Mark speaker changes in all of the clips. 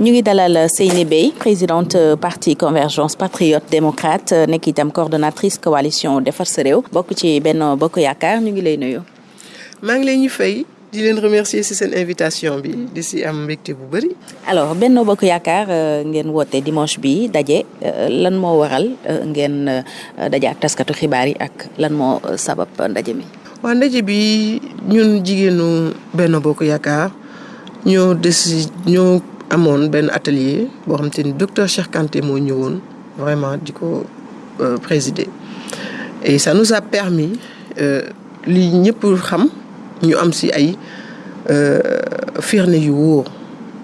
Speaker 1: ñu ngi dalal Seyni Beye présidente parti convergence patriote démocrate nekk itam coordonnatrice coalition defar sa réew bokk ci Benno Bokk Yaakaar ñu ngi lay nuyu.
Speaker 2: maa ngi leen ñu fay di leen remercier ci seen invitation bi di ci am mbégte bu bari.
Speaker 1: alors Benno Bokk Yaakaar ngeen woote dimanche bi daje lan moo waral ngeen daje ak taskatu xibaar yi ak lan moo sabab ndaje mi?
Speaker 2: waa ndaje bi ñun jigéenu Benno Bokk Yaakaar ñoo déci ñoo. Amoon benn atelier boo xam te docteur Cheikh Kanté moo ñëwoon vraiment di ko présider. Et ça nous a permis li ñëpp xam ñu am ci ay firnde yu wóor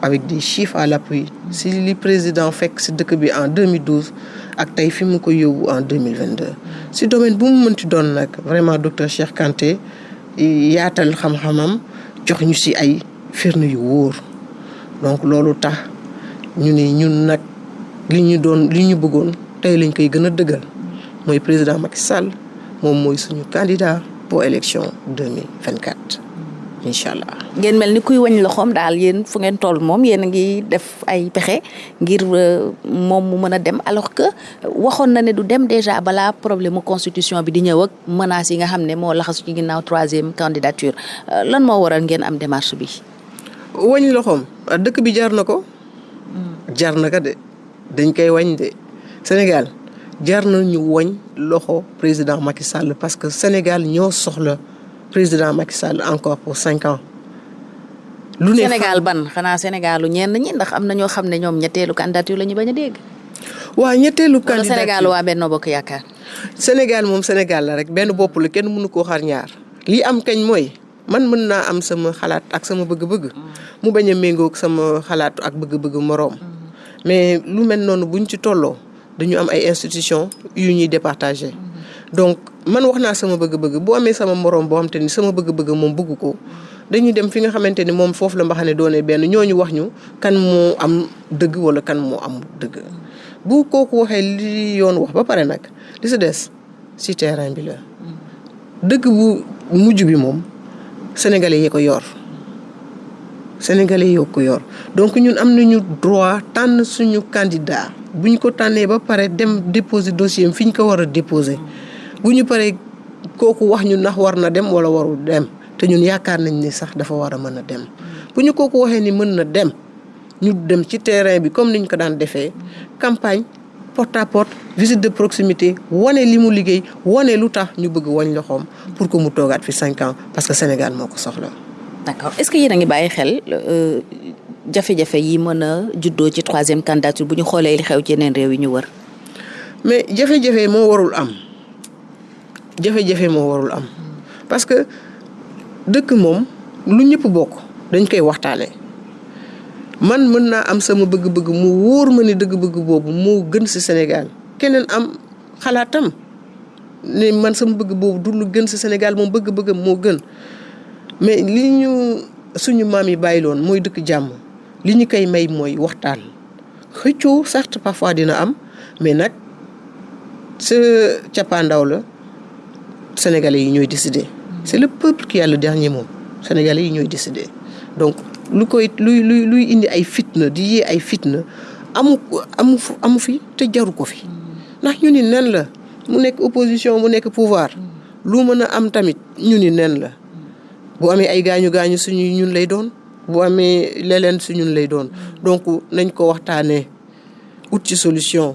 Speaker 2: avec des chiffres à l'appui. Si li président fekk ci dëkk bi en 2012 ak tey fi mu ko yóbbu en 2022 ci domaine bu mu mënti doon nag vraiment docteur Cheikh Kanté yaatal xam-xamam jox ñu ci ay firnde yu wóor donc loolu tax ñu ni ñun nag li ñu doon li ñu bëggoon tey lañ koy gën a dëggal mooy président Macky Sall moom mooy suñu candidat pour élection 2024 incha allah.
Speaker 1: ngeen mel ni kuy wañ loxoom daal yéen fu ngeen toll moom yéen a ngi def ay pexe ngir moom mu mën a dem alors que waxoon na ne du dem déjà balaa problème constitution bi di ñëw ak menaces yi nga xam ne moo laxasu ci ginnaaw troisième candidature lan moo waral ngeen am démarche bi.
Speaker 2: Wañ loxoom dëkk bi jar na ko. jar na de dañ koy wañ de Sénégal jar na ñu wañ loxo président Macky Sall parce que Sénégal ñoo soxla président Macky Sall encore pour cinq ans.
Speaker 1: lu ne Sénégal ban xanaa Sénégalu ñenn ñi ndax am na ñoo xam ne ñoom ñetteelu candidature la ñu bañ a dégg.
Speaker 2: waa ñetteelu candidature
Speaker 1: Sénégal waa Benno Bokk Yaakaar.
Speaker 2: Sénégal moom Sénégal la rek benn bopp la kenn mënu koo xar ñaar. lii am kañ mooy. Man mën naa am sama xalaat ak sama bëgg-bëgg. Mu bañ a méngoog sama xalaat ak bëgg-bëgg moroom. Mais lu mel noonu buñ ci tolloo dañu am ay institutions yu ñuy départager. Donc man wax naa sama bëgg-bëgg. Bu amee sama moroom boo xam te ni sama bëgg-bëgg moom bëgg ko dañuy dem fi nga xamante ni moom foofu la mbaxane doone benn. Ñooñu wax ñu kan moo am dëgg walla kan moo am dëgg. Bu kooku waxee li yoon wax ba pare nag li si des ci terrain bi la. Dëgg bu mujj bi moom sénégalais yi ko yor. Sénégalais yi ko yor. Donc ñun am nañu droit tànn suñu candidat. Bu ñu ko ba pare dem déposer dossier fi ñu ko war a déposer. Bu ñu paree kooku wax ñu dem wala warul dem. Te ñun yaakaar nañ ni sax dafa war a dem. Bu ñu kooku waxee ni na dem ñu dem ci terrain bi comme niñ ko daan defee. Campagne porte à porte visite de proximité wane li mu liggéey wane lu tax ñu bëgg wañ loxoom pour que mu toogaat fi cinq ans parce que Sénégal moo ko soxla.
Speaker 1: d'accord est-ce que yéen a ngi bàyyi xel jafe-jafe yi mën a juddoo ci troisième candidature bu ñu xoolee li xew ci yeneen réew yi ñu wër?
Speaker 2: mais jafe-jafe moo warul am jafe-jafe moo warul am parce que dëkk moom lu ñëpp bokk dañ koy waxtaanee. Man mën naa am sama bëgg-bëgg mu wóor ma ni dëgg-bëgg boobu moo gën ci Sénégal. Keneen am xalaatam ne man sama bëgg boobu du lu gën ci Sénégal moom bëgg-bëggam moo gën. Mais li ñu suñu maam yi bàyyi loon mooy dëkk jàmm. Li ñu koy may mooy waxtaan. Xëccoo certes parfois dina am mais nag sa cappaandaw la sénégalais yi ñooy décider. C'est le peuple qui a le dernier mot. Sénégalais yi ñooy décider. Donc lu koy luy luy luy indi ay fitna di yee ay fitna amu amu amu fi te jaru ko fi. Ndax ñu ni nen la mu nekk opposition mu nekk pouvoir. Lu mën a am tamit ñu ni nen la. Bu amee ay gaañu gaañu suñu ñun lay doon. Bu amee leleen su ñun lay doon. Donc nañ ko waxtaanee ut ci solution.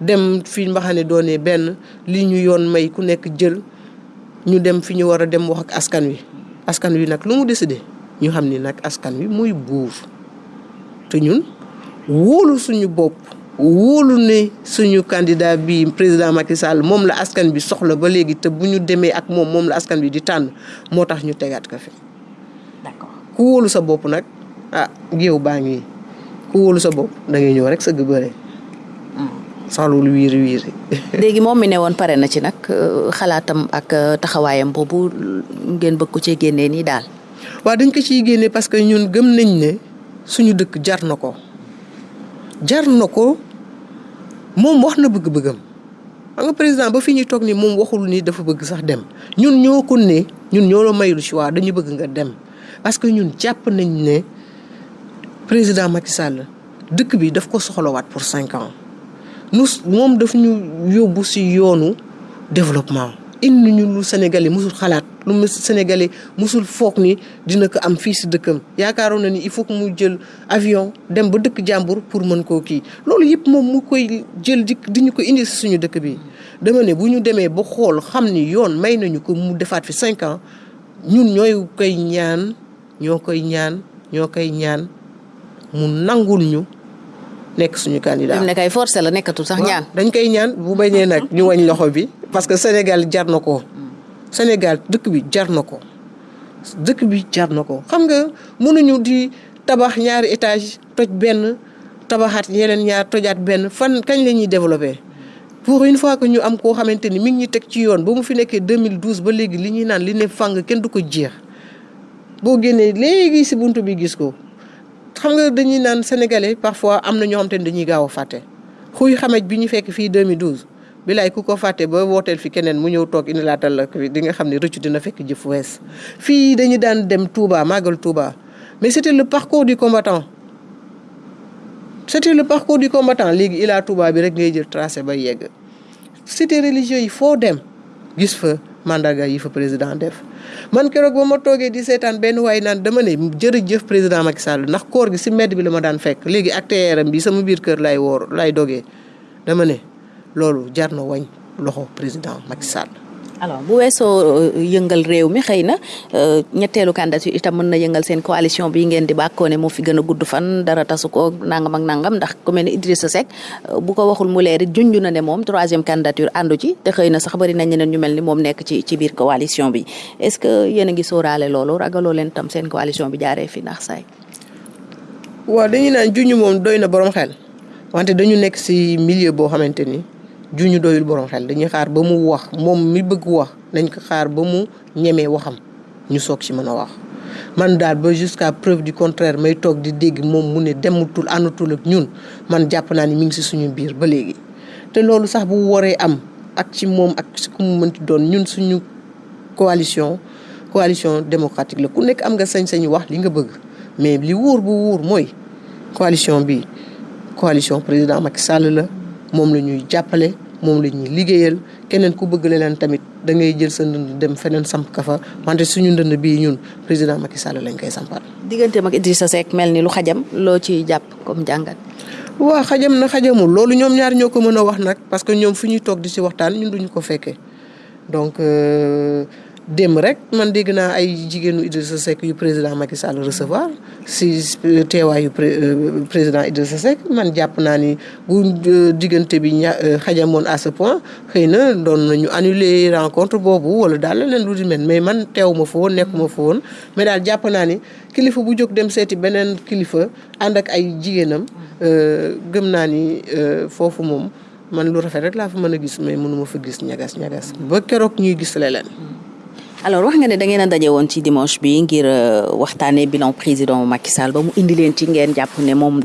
Speaker 2: Dem fi mbaxane doonee benn li ñu yoon may ku nekk jël ñu dem fi ñu war a dem wax ak askan wi. Askan wi nag lu mu décidé ñu xam ni nag askan wi muy buur te ñun wóolu suñu bopp wóolu ne suñu candidat bi président Macky Sall moom la askan bi soxla ba léegi te bu ñu demee ak moom moom la askan bi di tànn moo tax ñu tegaat ko fi. ku wóolu sa bopp nag ah géew baa ngi ku wóolu sa bopp da ngay ñëw rek sëgg bëre. soxlawul wiiri wiiri.
Speaker 1: léegi moom mi ne woon pare na ci nag xalaatam ak taxawaayam boobu ngeen bëgg ko cee génnee nii daal.
Speaker 2: Waaw dañ ko ciy génne parce que ñun gëm nañ ne suñu dëkk jar na ko. jar na ko moom wax na bëgg-bëggam. Xam nga président ba fi ñuy toog ni moom waxul ni dafa bëgg sax dem. Ñun ñoo ko ne ñun ñoo la mayul choix dañu bëgg nga dem. Parce que ñun jàpp nañ ne président Macky Sall dëkk bi daf ko soxlawaat pour cinq ans. Nu moom daf ñu yóbbu si yoonu développement. Indi ñu lu Sénégalais musul xalaat lu Sénégalais musul foog ni dina ko am fii si dëkkam yaakaaroon na ni il faut que mu jël avion dem ba dëkk jàmbur pour mën koo kii loolu yëpp moom mu koy jël di di ñu ko indi si suñu dëkk bi. dama ne bu ñu demee ba xool xam ni yoon may nañu ko mu defaat fi cinq ans ñun ñooy koy ñaan ñoo koy ñaan ñoo koy ñaan mu nangul ñu. nekk suñu candidat
Speaker 1: ne kay forcé la nekkatul sax ñaan.
Speaker 2: dañ koy ñaan bu bañee nag ñu wañ loxo bi parce que Sénégal jar na. Sénégal dëkk bi jar na ko. dëkk bi jar na xam nga mënuñu di tabax ñaari étage toj benn tabaxaat yeneen ñaar tojaat benn fan kañ la ñuy pour une fois que ñu am koo xamante ni mi ngi ñu teg ci yoon ba mu fi nekkee 2012 ba léegi li ñuy naan li ne fàng kenn du ko jeex boo génnee léegi si buntu bi gis ko. xam sénégalais parfois am na ñoo ne dañuy gaaw a fàtte xuy xamej bi ñu fekk fii 2012 bilaay ku ko fàtte ba wooteel fi keneen mu ñëw toog indi laatal la di nga xam ne dina fekk jëf wees. Fii dañu daan dem Touba màggal Touba mais c'était le parcours du combattant. C'était le parcours du combattant. Léegi ilaa Touba bi rek ngay jël tracé ba yegg. Cité religieux dem gis fa mandarga yi fa président def. Man keroog ba ma toogee di seetaan benn waay naan dama ne jërëjëf président Macky Sall ndax koor gi si mbedd bi la ma daan fekk. Léegi ak bi sama biir kër lay woor lay dogee. Dama loolu jar na wañ loxo président Macky Sall.
Speaker 1: alors bu weesoo yëngal réew mi xëy na ñetteelu candidature itam mën na yëngal seen coalition bi ngeen di bàkkoo ne moo fi gën a gudd fan dara tasu ko nangam ak nangam ndax ku mel ne Idrissa Seck bu ko waxul mu leer junj na ne moom troisième candidature àndu ci te xëy na sax bari nañ ñeneen ñu mel ni moom nekk ci ci biir coalition bi est-ce que yéen a ngi sóoraale loolu ragaloo leen tam seen coalition bi jaaree fi ndax saay
Speaker 2: waaw dañuy naan junj moom doy na borom xel wante dañu nekk ci milieu boo xamante ni. Juñu doyul borom xel dañuy xaar ba mu wax moom mi bëgg wax nañ ko xaar ba ñu jusqu'à preuve du contraire may toog di dégg moom mu ne demutul ak ñun man jàpp naa te am coalition coalition démocratique la. Ku nekk am nga sañ-sañu li mais coalition bi coalition président Macky moom la ñuy jàppale moom la ñuy liggéeyal keneen ku bëgg leen tamit da ngay jël sa ndënd dem feneen samp ka fa wante suñu ndënd bii ñun président Macky Sall lañ koy sampal.
Speaker 1: digganteem ak Idrissa Seck mel ni lu xajam loo ciy jàpp comme jàngat.
Speaker 2: waaw xajam na xajamul loolu ñoom ñaar ñoo ko mën a wax nag parce que ñoom fu ñuy toog di ci waxtaan ñun duñu ko fekkee donc démb rek man dégg naa ay jigéenu Idrissa Seck yu président Macky Sall recevoir. Si teewaayu président Idrissa Seck man jàpp naa ni bu diggante bi ña xajamoon à ce point xëy na doon nañu annuler rencontre boobu wala daal leneen lu di mel. Mais man teew ma fa woon nekk ma fa woon. Mais daal jàpp naa ni kilifa bu jóg dem seeti beneen kilifa ànd ak ay jigéenam gëm naa ni foofu moom man lu rafet rek laa fa mën a gis mais mënuma fa gis ñagas ñagas ba keroog ñuy gis leneen.
Speaker 1: Alors wax nga ne da ngeen a daje ci dimanche bi ngir waxtaanee bilan président Macky Sall ba mu indi ci ngeen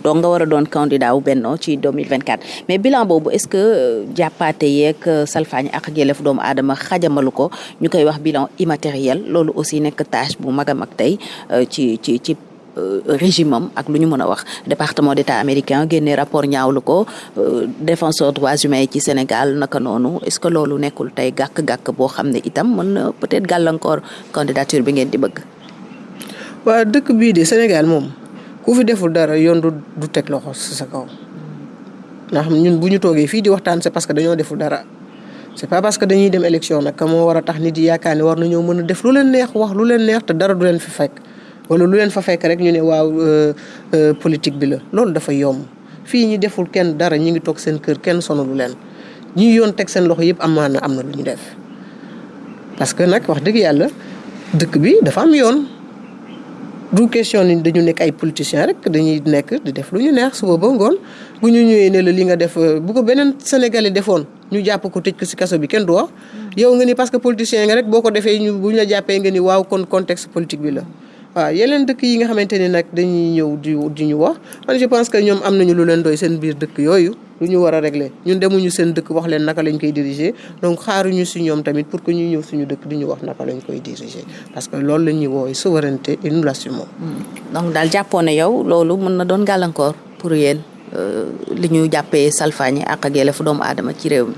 Speaker 1: dong nga war a candidat wu Benno ci 2024 mais bilan boobu est-ce que jàppaate yeeg salfaañi ak yelleef doomu aadama xajamalu ko? Ñu koy wax bilan immatériel. Loolu aussi nekk tâche bu ci ci ci régime am ak lu ñu mën a wax département d'état américain génne rapport ñaawlu ko défenseur droits humains ci Sénégal naka noonu est-ce que loolu nekkul tey gàkk-gàkk boo xam ne itam mën na peut-être gàllankoor candidature bi ngeen di bëgg.
Speaker 2: waa dëkk bii de Sénégal moom ku fi deful dara yoon du du teg loxo ci sa kaw ndax ñun bu ñu fii di waxtaan c'est parce que dañoo deful dara. c'est pas parce que dañuy dem élection nag moo war a tax nit yi war nañoo mën a def lu leen neex wax lu leen neex te dara du leen fi fekk. Wala lu leen fa fekk rek ñu ne waaw politique bi la loolu dafa yomb fii ñi deful kenn dara ñi ngi toog seen kër kenn sonalu leen ñi yoon teg seen loxo yëpp amaana am na lu ñu def. parce que nag wax dëgg yàlla dëkk bi dafa am yoon du question ni dañu nekk ay politiciens rek dañuy nekk di def lu ñu neex suba ba ngoon bu ñu ñëwee ne la li nga def bu ko beneen sénégalais defoon ñu jàpp ko tëj ko ci kaso bi kenn du wax. yow nga ni parce que politicien nga rek boo ko defee ñu bu ñu la jàppee nga ni waaw kon contexte politique bi la. Waaw yeneen dëkk yi nga xamante ni nag dañuy ñëw di di ñu wax man je pense que ñoom am nañu lu leen doy seen biir dëkk yooyu lu ñu war a régler ñun demuñu seen dëkk wax leen naka lañ koy diriger donc xaaruñu si ñoom tamit pour que ñu ñëw suñu dëkk di ñu wax naka lañ koy diriger parce que loolu la ñuy woowee souveraineté et nous l'assumons.
Speaker 1: donc daal jàppoon ne yow loolu mën na doon gàllankoor pour yéen. li ñu jàppee salfaañi ak ak yelleefu doomu aadama ci réew mi.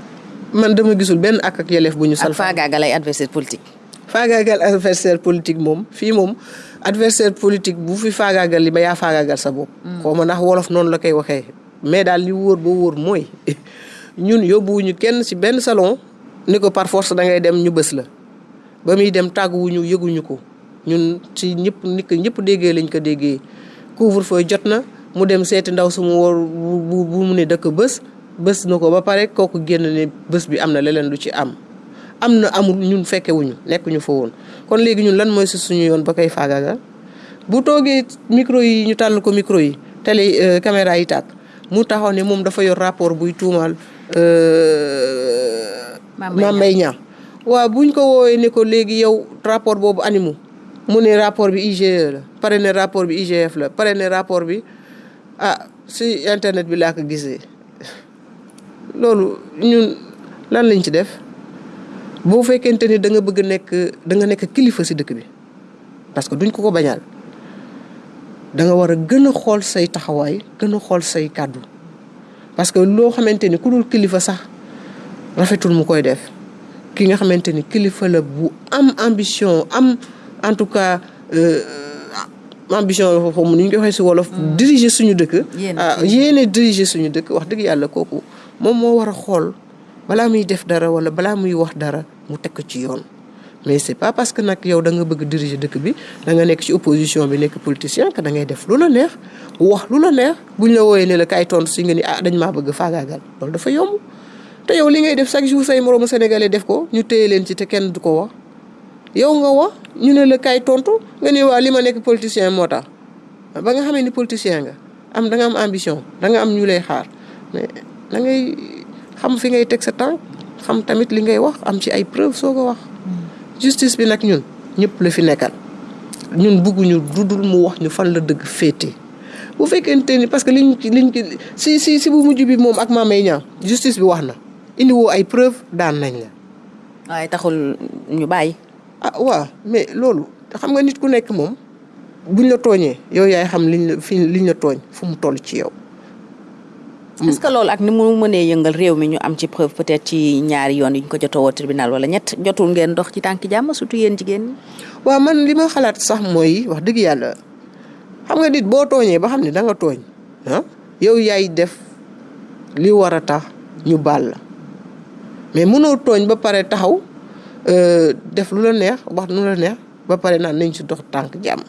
Speaker 2: man dama gisul benn ak ak yelleef bu ñu.
Speaker 1: salfaañi ak faagaagal ay adversaire politique.
Speaker 2: Faagaagal adversaire politique moom fii moom adversaire politique bu fi faagaagal li ba yaa faagaagal sa bopp. xaw ma ndax wolof noonu la koy waxee. mais daal li wóor ba wóor mooy ñun yóbbuwuñu kenn ci benn salon ni ko par force da ngay dem ñu bës la ba muy dem tàgguwuñu yëguñu ko ñun ci ñëpp ni ko ñëpp déggee lañ ko déggee couvre-feu jot na mu dem seeti ndaw su mu war bu mu ne dëkk bës bës na ko ba pare kooku génn ne bés bi am na leneen lu ci am. Am na amul ñun fekke fekkewuñu nekkuñu fa woon kon léegi ñun lan mooy si suñu yoon ba koy faagaagal bu toogee micro yi ñu tàll ko micro yi télé caméra yi tàkk mu taxaw ne moom dafa yor rapport buy tuumaal. Mame Mbaye Niang waaw buñ ko woowee ne ko léegi yow rapport boobu animu mu ne rapport bi IGE la pare ne rapport bi IGF la pare ne rapport bi ah si internet bi laa ko gisee loolu ñun lan lañ ci def. Boo fekkente ni da nga bëgg nekk da nga nekk kilifa ci dëkk bi parce que duñ ko ko bañaal da nga war a gën a xool say taxawaay gën a xool say kàddu parce que loo xamante ni ku dul kilifa sax rafetul mu koy def ki nga xamante ni kilifa la bu am ambition am en tout cas ambition la foofu ni ñu ko waxee ci wolof. diriger suñu dëkk. yéene diriger suñu dëkk wax dëgg yàlla kooku moom moo war a xool. Balaa muy def dara wala balaa muy wax dara mu teg ko ci yoon. Mais c'est pas parce que nag yow da nga bëgg diriger dëkk bi da nga nekk ci opposition bi nekk politicien que da ngay def lu la neex wax lu la neex. Buñ la wooyee ne la kaay tontu si nga ni ah dañ maa bëgg faagaagal. Loolu dafa yomb. Te yow li ngay def chaque jour say moroomu sénégalais def ko ñu téye leen ci te kenn du ko wax. Yow nga wax ñu ne la kaay tontu nga ni waa li ma nekk politicien ba nga xamee ni politicien nga am da nga am ambition da nga am ñu lay xaar. Mais da ngay xam fi ngay teg sa tànk xam tamit li ngay wax am ci ay preuve soo ko wax. Justice bi nag ñun ñëpp la fi nekkal. Ñun bugguñu dudul mu wax ñu fan la dëgg féete. Bu fekkente ni parce que liñ liñ si si si bu mujj bi moom ak justice bi wax na. Indi woo ay preuve daan nañ la.
Speaker 1: Waaye taxul ñu bàyyi.
Speaker 2: Ah waaw mais loolu xam nga nit ku nekk moom buñ la tooñee yow yaay xam liñ la fi liñ la tooñ fu mu toll ci yow
Speaker 1: est-ce que loolu ak ni mu mënee yëngal réew mi ñu am ci preuve peut-être ci ñaari yoon yi ko jotoo tribunal wala ñett jotul ngeen dox ci tànk jàmm surtout yéen jigéen ñi.
Speaker 2: man li ma xalaat sax mooy wax dëgg yàlla xam nga nit boo tooñee ba xam ne da nga tooñ ah yow yaay def li war a tax ñu baal mais tooñ ba pare taxaw def lu la neex wax lu la neex ba pare naan nañ ci dox tànk jàmm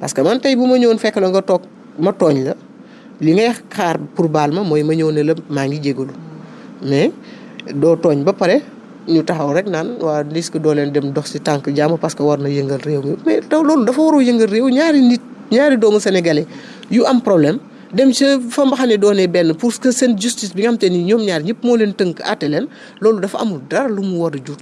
Speaker 2: parce que man tey bu ma ñëwoon fekk la nga toog ma tooñ la. Li ngay xaar pour baal ma mooy ma ñëw ne la maa ngi jégalu. Mais doo tooñ ba pare ñu taxaw rek naan waa risque doo leen dem dox ci tànk jàmm parce que war na yëngal réew mi. Mais taw loolu dafa waru yëngal réew ñaari nit ñaari doomu sénégalais yu am problème dem ca fa mbaxane doonee benn pour que seen justice bi nga xam te ni ñoom ñaar ñëpp moo leen tënk àtte leen loolu dafa amul dara lu mu war jur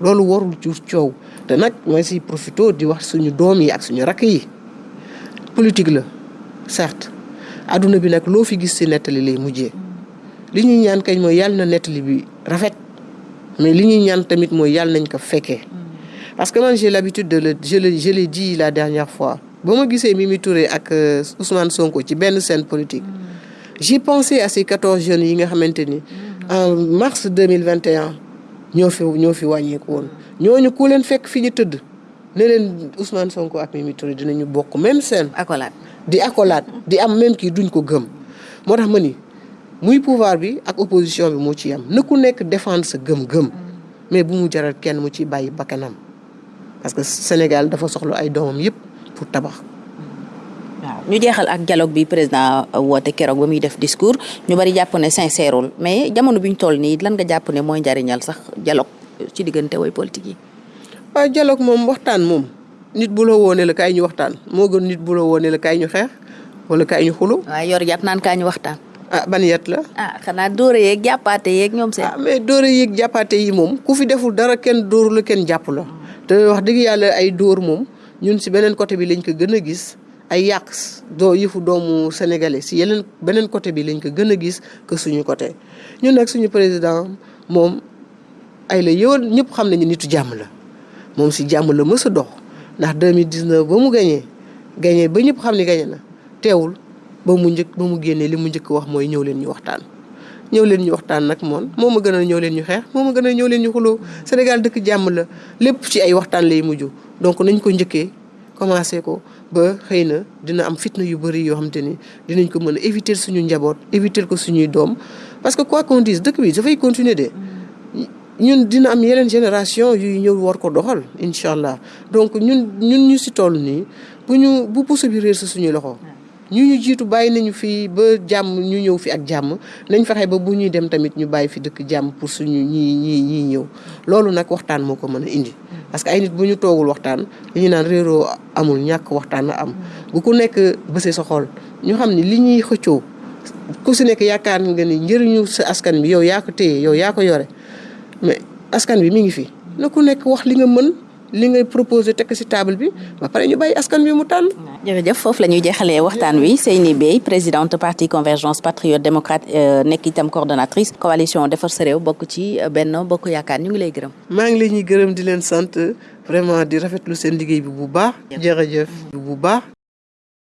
Speaker 2: loolu warul jur coow. Te nag mooy si profito di wax suñu doom yi ak suñu rakk yi. Politique la certes. Adduna bi nag loo fi gis ci nettali lay mujjee. Li ñuy ñaan kañ mooy yàlla na nettali bi rafet. Mais li ñuy ñaan tamit mooy yàlla nañ ko fekkee. Parce que man j'ai l'habitude de le je le je l'ai dit la dernière fois. Ba ma gisee Mimi Touré ak Ousmane Sonko ci benn scène politique. J'ai pensé à ces quatorze jeunes yi nga xamante ni en mars deux mille vingt et un ñoo fi ñoo fi wàññeeku woon. Ñooñu ku leen fekk fi ñu tëdd ne leen Ousmane Sonko ak Mimi Touré dinañu bokk même scène.
Speaker 1: Accolade
Speaker 2: di accolade di am même kii duñ ko gëm moo tax ma ni muy pouvoir bi ak opposition bi moo ci am na ku nekk défendre sa gëm-gëm mais bu mu jaral kenn mu ci bàyyi bakkanam parce que Sénégal dafa soxla ay doomam yépp pour tabax.
Speaker 1: ñu jeexal ak dialogue bi président woote keroog ba muy def discours ñu bari jàpp ne sincèreul mais jamono bi ñu toll nii lan nga jàpp ne mooy njariñal sax dialogue ci diggante way politique yi.
Speaker 2: waaw dialogue moom waxtaan moom. Nit bu la woone la kaay ñu waxtaan moo gën nit bu la woone la kaay ñu xeex wala kaay ñu xulu
Speaker 1: waaye yor jàpp naan kaay ñu waxtaan.
Speaker 2: ah ban yet la.
Speaker 1: ah xanaa dóore yeeg jàppaate yeeg ñoom seen.
Speaker 2: ah mais dóore yeeg jàppaate yi moom ku fi deful dara kenn dóoru la kenn jàpp la. te wax dëgg yàlla ay dóor moom ñun si beneen côté bi lañ ko gën a gis ay yàq doo yëfu doomu sénégalais si yeneen beneen côté bi lañ ko gën a gis que suñu côté ñun nag suñu président moom ay la yow ñëpp xam nañu nitu jàmm la moom si jàmm la mës a dox. Ndax 2019 ba mu gañee gañee ba ñëpp xam ni gañe na teewul ba mu njëkk ba mu génnee li mu njëkk wax mooy ñëw leen ñu waxtaan. ñëw leen ñu waxtaan nag moom moo ma gën a ñëw leen ñu xeex moo ma gën a ñëw leen ñu xuloo. Sénégal dëkk jàmm la lépp ci ay waxtaan lay mujj. Donc nañ ko njëkkee commencé ko ba xëy na dina am fitna yu bëri yoo xam ni dinañ ko mën a éviter suñu njaboot éviter ko suñuy doom. Parce que quoi qu'on dise dëkk bi dafay continuer de ñun dina am yeneen génération yuy ñëw war ko doxal incha allah donc ñun ñun ñu si toll nii bu ñu bu puso bi réer sa suñuy loxo ñu ñu jiitu bàyyi nañu fii ba jàmm ñu ñëw fi ak jàmm nañ fexe ba bu ñuy dem tamit ñu bàyyi fi dëkk jàmm pour suñu ñii ñii ñii ñëw. Loolu nag waxtaan moo ko mën a indi. Parce que ay nit bu ñu toogul waxtaan li ñu naan réeroo amul ñàkk waxtaan am. Bu ku nekk bësee sa xol ñu xam ni li ñuy xëccoo ku si nekk yaakaar nga ni njëriñu sa askan bi yow yaa ko téye yow yaa ko yore mais askan bi mi ngi fi na ku nekk wax li nga mën li ngay proposé tekk ci table bi ba pare ñu bàyyi askan bi mu tànn.
Speaker 1: jërëjëf foofu la ñuy jeexalee waxtaan wi Seyni Beye présidente parti convergence patriote démocrate nekk itam coordonnatrice coalition defar sa réew bokk ci Benno Bokk Yaakaar ñu ngi lay gërëm.
Speaker 2: maa ngi leen ñuy gërëm di leen sant vraiment di rafetlu seen liggéey bi bu baax. jërëjëf bu baax.